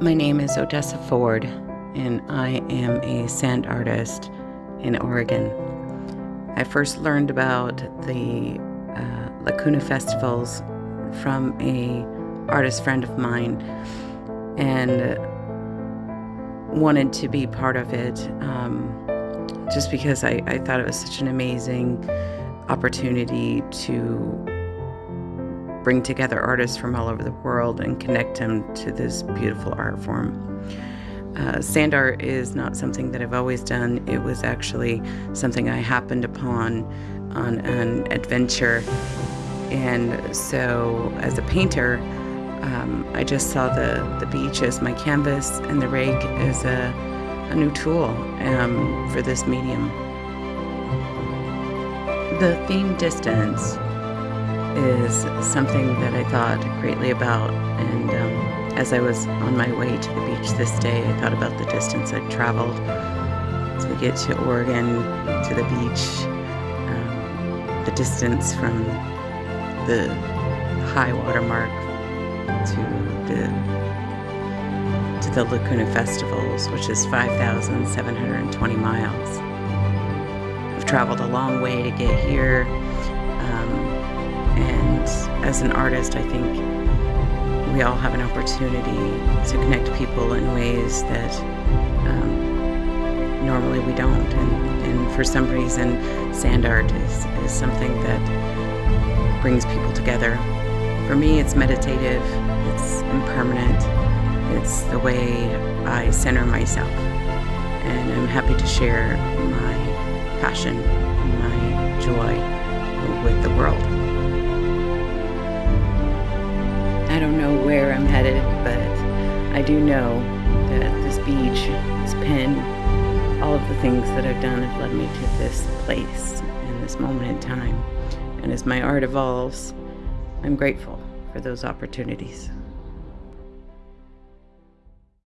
My name is Odessa Ford, and I am a sand artist in Oregon. I first learned about the uh, Lacuna festivals from a artist friend of mine, and wanted to be part of it um, just because I, I thought it was such an amazing opportunity to bring together artists from all over the world and connect them to this beautiful art form. Uh, sand art is not something that I've always done. It was actually something I happened upon on an adventure. And so, as a painter, um, I just saw the, the beach as my canvas and the rake as a, a new tool um, for this medium. The theme distance is something that I thought greatly about. And um, as I was on my way to the beach this day, I thought about the distance I'd traveled. to get to Oregon, to the beach, um, the distance from the high water mark to the to the Lacuna Festivals, which is 5,720 miles. I've traveled a long way to get here, as an artist, I think we all have an opportunity to connect people in ways that um, normally we don't. And, and, for some reason, sand art is, is something that brings people together. For me, it's meditative, it's impermanent, it's the way I center myself. And I'm happy to share my passion, my joy with the world. I don't know where I'm headed, but I do know that this beach, this pen, all of the things that I've done have led me to this place and this moment in time. And as my art evolves, I'm grateful for those opportunities.